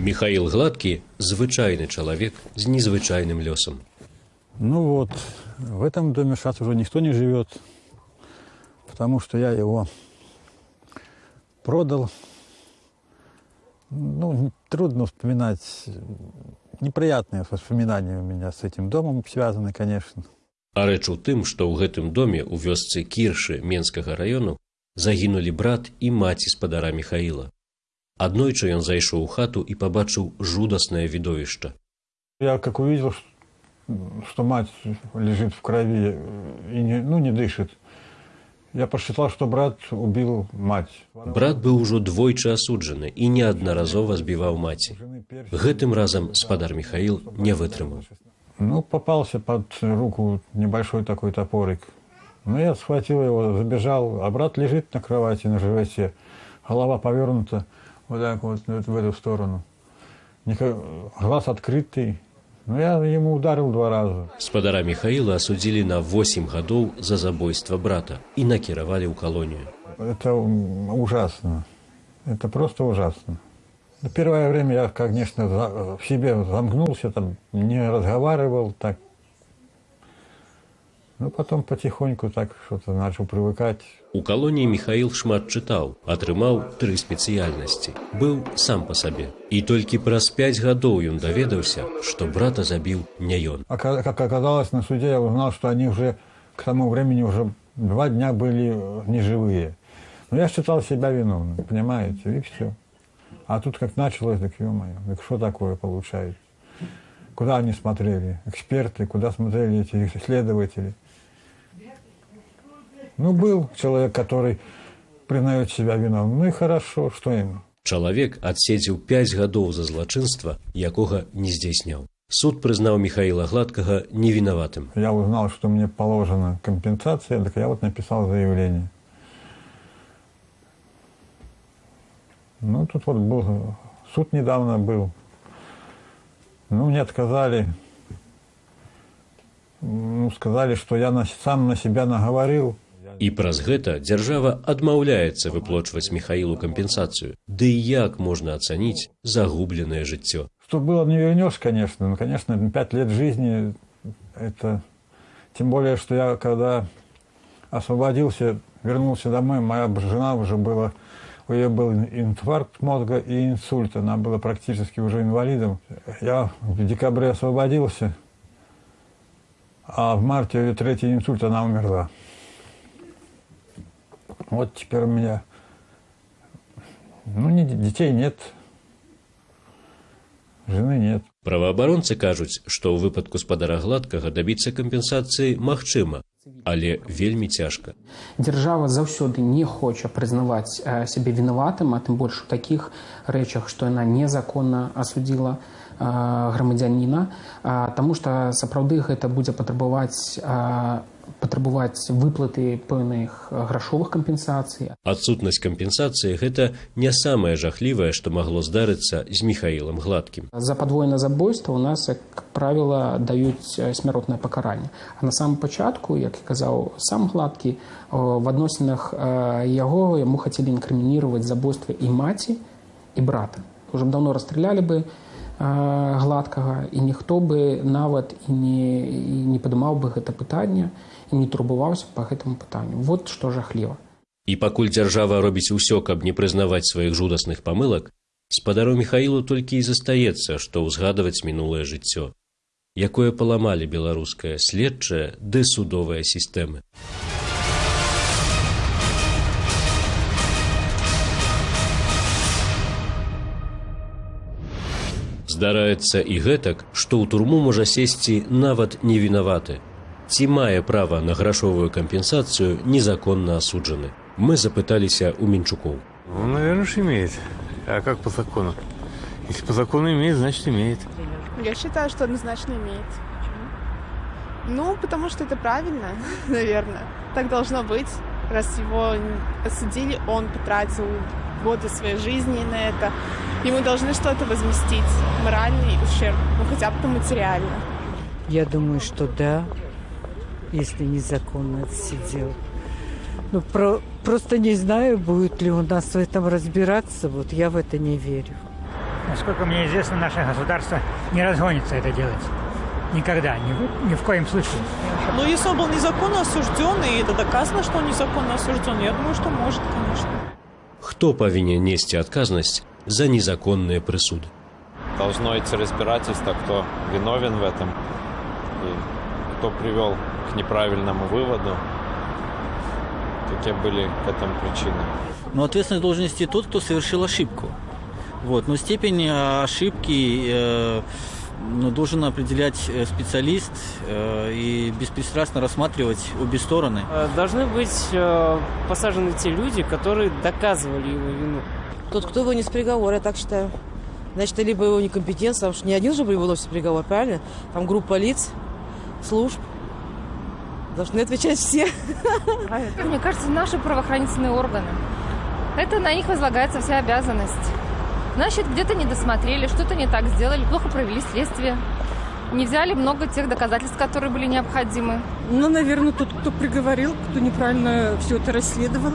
Михаил Гладкий – звычайный человек с незвычайным лесом. Ну вот, в этом доме сейчас уже никто не живет, потому что я его продал. Ну, трудно вспоминать. Неприятные воспоминания у меня с этим домом связаны, конечно. А рэч у тым, што ў гэтым доме ў вёсцы кіршы менскага раёну загінулі брат і маці спадара Михаіла. Аднойчы ён зайшоў у хату і пабачыў жудаснае відовішча. Я как увидел, что мать лежит в крови и не, ну, не дышит, я посчитал, что брат убил мать. Брат быў ужо двойчы асуджаны і неаднаразова збіваў маці. Гэтым разам спадар Михаил не вытрымаў. Ну, попался под руку небольшой такой топорик. Ну, я схватил его, забежал, а брат лежит на кровати, на животе. Голова повернута вот так вот в эту сторону. Глаз открытый. Ну, я ему ударил два раза. Спадара Михаила осудили на 8 годов за забойство брата и накировали в колонию. Это ужасно. Это просто ужасно. Первое время я, конечно, в себе замкнулся, там, не разговаривал так. Ну, потом потихоньку так что-то начал привыкать. У колонии Михаил шмат читал, отрымал три специальности. Был сам по себе. И только праз пять годов он доведался, что брата забил не он. А как оказалось на суде, я узнал, что они уже к тому времени уже два дня были неживые. Но я считал себя виновным, понимаете, и все. А тут как началось, так ё-моё, так что такое получается? Куда они смотрели? Эксперты, куда смотрели эти исследователи? Ну, был человек, который признает себя виновным. Ну и хорошо, что ему. Чалавек адседзеў 5 гадоў за злачынства, якога не здзейсняў. Суд прызнаў Михаила Гладкага невиноватым. Я узнал, что мне положена компенсация, так я вот написал заявление. Ну, тут вот был, суд недавно был. Ну, мне отказали. Ну, сказали, что я на, сам на себя наговорил. І праз гэта дзяржава адмаўляецца выплочваць Михаилу кампенсацыю. Ды і як можна ацаніць загубленное жыццё? Что было, не вернешь, конечно. Ну, конечно, пять лет жизни, это... Тем более, что я, когда освободился, вернулся домой, моя жена уже была у нее был инфаркт мозга и инсульт. Она была практически уже инвалидом. Я в декабре освободился, а в марте ее третий инсульт, она умерла. Вот теперь у меня ну, не, детей нет, жены нет. Праваабаронцы кажуць, што ў выпадку спадара гладкага дабіцца кампенсацыі магчыма, але вельмі цяжка. Дзяржава заўсёды не хоча прызнаваць сябе вінаватым, а тым больш у такіх рэчах, што яна незаконна асудзіла грамадзяніна, таму што сапраўды гэта будзе патрабаваць патрабаваць выплаты пэўных грашовых кампенсацый. Адсутнасць кампенсацыі гэта не самае жахлівае, што магло здарыцца з михаілам гладкім. За падвойна забойства у нас як правіла даюць смяротнае пакаранне. А на самом пачатку, як і казаў сам гладкі в адносінах яго яму хацелі інкрымініваць забойства і маці і брата. Уже б даўно расстралялі бы гладкага і ніхто бы нават і не, і не падымаў бы гэта пытанне і не турбаваўся па гэтаму пытанню. Вот што жахліва. І пакуль дзяржава робіць усё каб не прызнаваць сваіх жудасных памылак спадару михаілу толькі і застаецца што ўзгадваць мінулае жыццё якое паламалі беларуская следчая ды судовая сістэмы Здараецца і гэтак, што ў турму можа сесці нават невінаваты. Ці мае права на грашовую кампенсацию незаконно осуджены? Мы запыталіся у Минчуков. Ну, наверное, уж имеет. А как по закону? Если по закону имеет, значит имеет. Я считаю, что однозначно имеет. Ну, потому что это правильно, наверное. Так должно быть. Раз его осудили, он потратил годы своей жизни на это. Ему должны что-то возместить, моральный ущерб, ну хотя бы материально. Я думаю, что да, если незаконно сидел. Ну, про, просто не знаю, будет ли у нас в этом разбираться, вот я в это не верю. Насколько мне известно, наше государство не разгонится это делать. Никогда, ни в, ни в коем случае. Ну, если он был незаконно осужден, и это доказано, что он незаконно осужден, я думаю, что может, конечно. Хто павінен несці адказнасць за незаконныя прысуды? Должно идти разбирательство, кто виновен в этом и кто привел к неправильному выводу, какие были к этому причины. Но ответственность должен нести тот, кто совершил ошибку. Вот. Но степень э, ошибки э, ну, должен определять э, специалист э, и беспристрастно рассматривать обе стороны. Должны быть э, посажены те люди, которые доказывали его вину. Тот, кто вынес приговор, я так считаю. Значит, либо его некомпетенция, потому что не один же выносит приговор, правильно? Там группа лиц, служб. Должны отвечать все. Мне кажется, наши правоохранительные органы. Это на них возлагается вся обязанность. Значит, где-то не досмотрели, что-то не так сделали, плохо провели следствие. Не взяли много тех доказательств, которые были необходимы. Ну, наверное, тот, кто приговорил, кто неправильно все это расследовал.